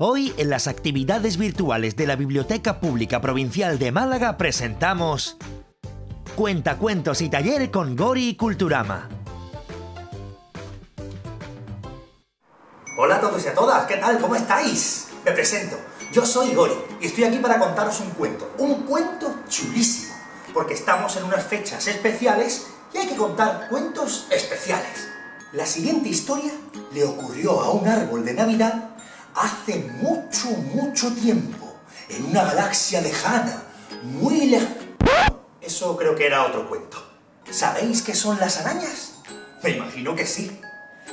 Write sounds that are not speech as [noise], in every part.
Hoy, en las actividades virtuales de la Biblioteca Pública Provincial de Málaga, presentamos Cuentacuentos y taller con Gori y Culturama. Hola a todos y a todas, ¿qué tal? ¿Cómo estáis? Me presento, yo soy Gori y estoy aquí para contaros un cuento, un cuento chulísimo, porque estamos en unas fechas especiales y hay que contar cuentos especiales. La siguiente historia le ocurrió a un árbol de Navidad hace mucho, mucho tiempo, en una galaxia lejana, muy lejana. Eso creo que era otro cuento. ¿Sabéis qué son las arañas? Me imagino que sí.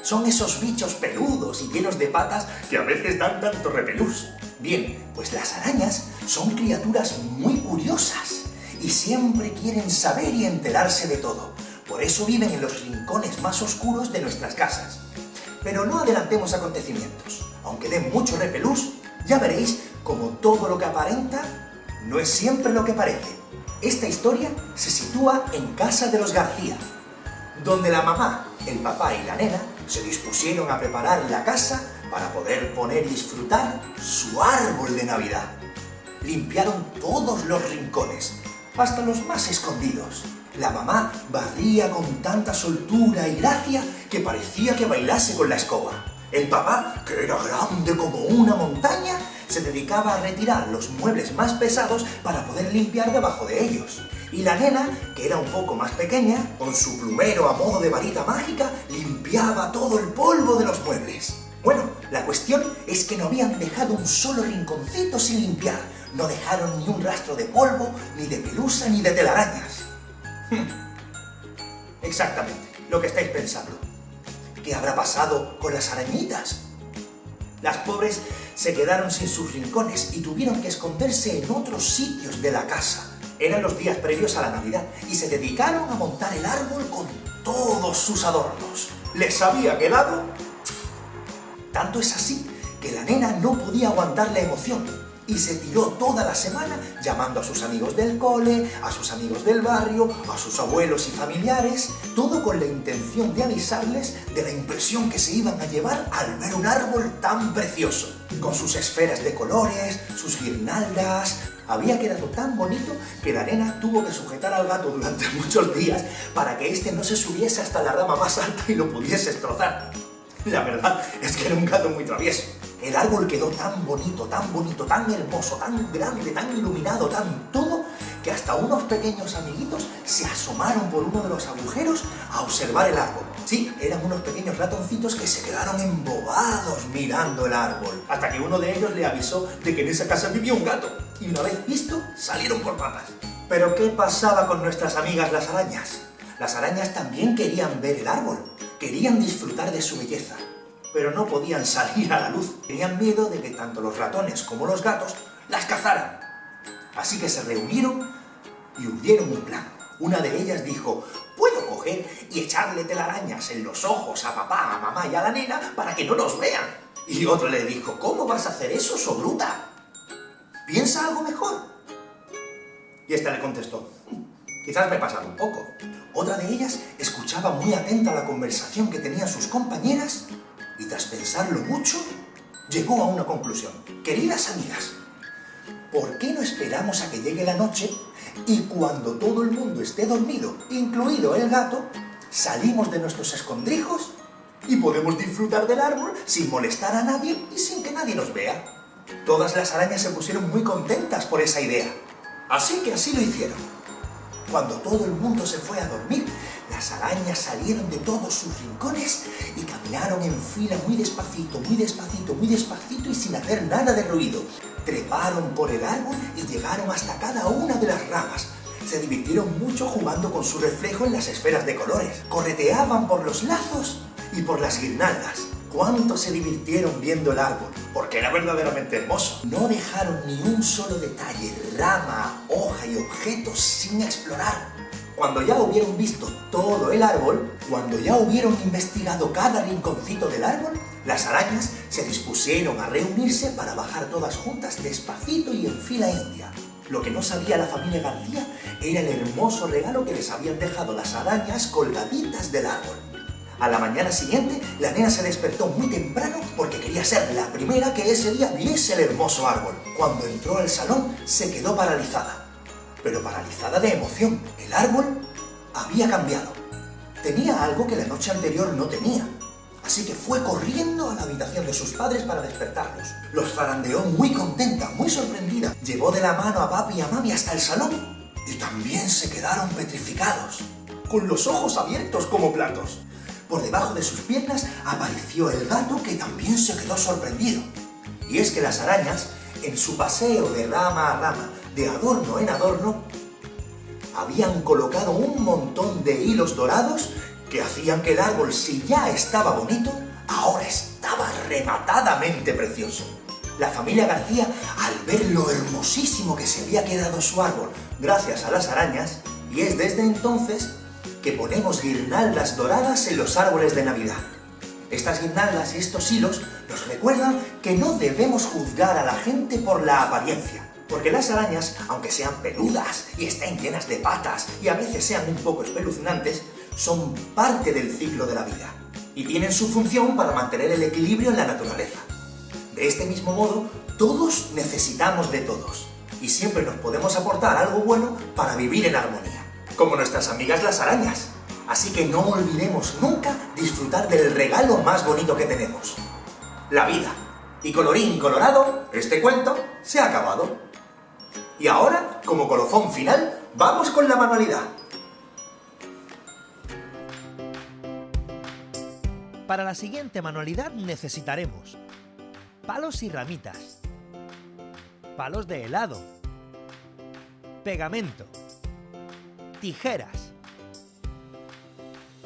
Son esos bichos peludos y llenos de patas que a veces dan tanto repelús. Bien, pues las arañas son criaturas muy curiosas y siempre quieren saber y enterarse de todo. Por eso viven en los rincones más oscuros de nuestras casas. Pero no adelantemos acontecimientos aunque dé mucho repelús, ya veréis como todo lo que aparenta no es siempre lo que parece. Esta historia se sitúa en casa de los García, donde la mamá, el papá y la nena se dispusieron a preparar la casa para poder poner y disfrutar su árbol de Navidad. Limpiaron todos los rincones, hasta los más escondidos. La mamá barría con tanta soltura y gracia que parecía que bailase con la escoba. El papá, que era grande como una montaña, se dedicaba a retirar los muebles más pesados para poder limpiar debajo de ellos. Y la nena, que era un poco más pequeña, con su plumero a modo de varita mágica, limpiaba todo el polvo de los muebles. Bueno, la cuestión es que no habían dejado un solo rinconcito sin limpiar. No dejaron ni un rastro de polvo, ni de pelusa, ni de telarañas. [laughs] Exactamente, lo que estáis pensando. ¿Qué habrá pasado con las arañitas? Las pobres se quedaron sin sus rincones y tuvieron que esconderse en otros sitios de la casa. Eran los días previos a la Navidad y se dedicaron a montar el árbol con todos sus adornos. ¿Les había quedado? Tanto es así que la nena no podía aguantar la emoción y se tiró toda la semana llamando a sus amigos del cole, a sus amigos del barrio, a sus abuelos y familiares, todo con la intención de avisarles de la impresión que se iban a llevar al ver un árbol tan precioso, con sus esferas de colores, sus guirnaldas... Había quedado tan bonito que la tuvo que sujetar al gato durante [laughs] muchos días para que éste no se subiese hasta la rama más alta y lo pudiese destrozar. La verdad es que era un gato muy travieso. El árbol quedó tan bonito, tan bonito, tan hermoso, tan grande, tan iluminado, tan todo, que hasta unos pequeños amiguitos se asomaron por uno de los agujeros a observar el árbol. Sí, eran unos pequeños ratoncitos que se quedaron embobados mirando el árbol, hasta que uno de ellos le avisó de que en esa casa vivía un gato, y una vez visto, salieron por patas. Pero ¿qué pasaba con nuestras amigas las arañas? Las arañas también querían ver el árbol, querían disfrutar de su belleza, pero no podían salir a la luz. Tenían miedo de que tanto los ratones como los gatos las cazaran. Así que se reunieron y hundieron un plan. Una de ellas dijo, puedo coger y echarle telarañas en los ojos a papá, a mamá y a la nena para que no nos vean. Y otro le dijo, ¿cómo vas a hacer eso, sobruta? ¿Piensa algo mejor? Y esta le contestó, quizás me he pasado un poco. Otra de ellas escuchaba muy atenta la conversación que tenían sus compañeras tras pensarlo mucho, llegó a una conclusión. Queridas amigas, ¿por qué no esperamos a que llegue la noche y cuando todo el mundo esté dormido, incluido el gato, salimos de nuestros escondrijos y podemos disfrutar del árbol sin molestar a nadie y sin que nadie nos vea? Todas las arañas se pusieron muy contentas por esa idea, así que así lo hicieron. Cuando todo el mundo se fue a dormir, las arañas salieron de todos sus rincones y caminaron en fila muy despacito, muy despacito, muy despacito y sin hacer nada de ruido. Treparon por el árbol y llegaron hasta cada una de las ramas. Se divirtieron mucho jugando con su reflejo en las esferas de colores. Correteaban por los lazos y por las guirnaldas. ¿Cuánto se divirtieron viendo el árbol? Porque era verdaderamente hermoso. No dejaron ni un solo detalle, rama, hoja y objetos sin explorar. Cuando ya hubieron visto todo el árbol, cuando ya hubieron investigado cada rinconcito del árbol, las arañas se dispusieron a reunirse para bajar todas juntas despacito y en fila india. Lo que no sabía la familia García era el hermoso regalo que les habían dejado las arañas colgaditas del árbol. A la mañana siguiente, la nena se despertó muy temprano porque quería ser la primera que ese día viese el hermoso árbol. Cuando entró al salón, se quedó paralizada. Pero paralizada de emoción. El árbol había cambiado. Tenía algo que la noche anterior no tenía. Así que fue corriendo a la habitación de sus padres para despertarlos. Los zarandeó muy contenta, muy sorprendida. Llevó de la mano a papi y a mami hasta el salón. Y también se quedaron petrificados, con los ojos abiertos como platos. Por debajo de sus piernas apareció el gato que también se quedó sorprendido. Y es que las arañas, en su paseo de rama a rama, de adorno en adorno, habían colocado un montón de hilos dorados que hacían que el árbol, si ya estaba bonito, ahora estaba rematadamente precioso. La familia García, al ver lo hermosísimo que se había quedado su árbol gracias a las arañas, y es desde entonces que ponemos guirnaldas doradas en los árboles de Navidad. Estas guirnaldas y estos hilos nos recuerdan que no debemos juzgar a la gente por la apariencia, porque las arañas, aunque sean peludas y estén llenas de patas y a veces sean un poco espeluznantes, son parte del ciclo de la vida y tienen su función para mantener el equilibrio en la naturaleza. De este mismo modo, todos necesitamos de todos y siempre nos podemos aportar algo bueno para vivir en armonía como nuestras amigas las arañas. Así que no olvidemos nunca disfrutar del regalo más bonito que tenemos, la vida. Y colorín colorado, este cuento se ha acabado. Y ahora, como colofón final, vamos con la manualidad. Para la siguiente manualidad necesitaremos palos y ramitas, palos de helado, pegamento, tijeras,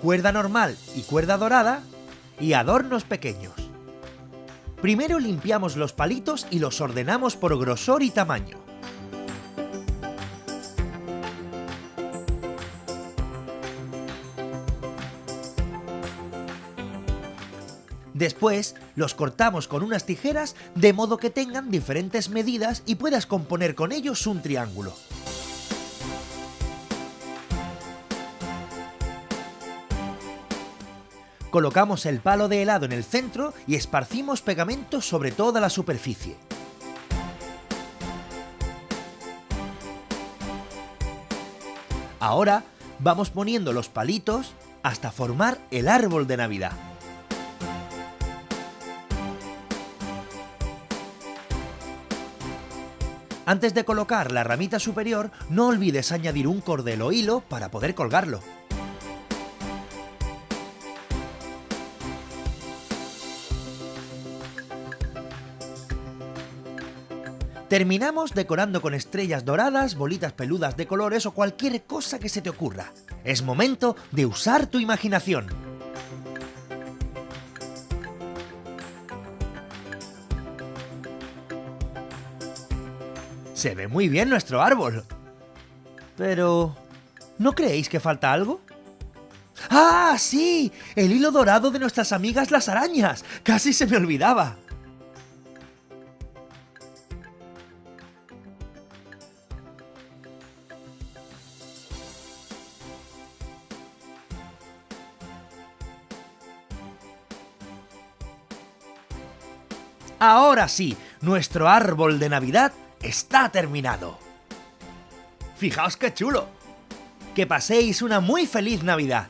cuerda normal y cuerda dorada y adornos pequeños. Primero limpiamos los palitos y los ordenamos por grosor y tamaño. Después los cortamos con unas tijeras de modo que tengan diferentes medidas y puedas componer con ellos un triángulo. Colocamos el palo de helado en el centro y esparcimos pegamento sobre toda la superficie. Ahora vamos poniendo los palitos hasta formar el árbol de Navidad. Antes de colocar la ramita superior, no olvides añadir un cordel o hilo para poder colgarlo. Terminamos decorando con estrellas doradas, bolitas peludas de colores o cualquier cosa que se te ocurra. Es momento de usar tu imaginación. Se ve muy bien nuestro árbol. Pero... ¿No creéis que falta algo? ¡Ah, sí! El hilo dorado de nuestras amigas las arañas. Casi se me olvidaba. Ahora sí, nuestro árbol de Navidad está terminado. Fijaos qué chulo. Que paséis una muy feliz Navidad.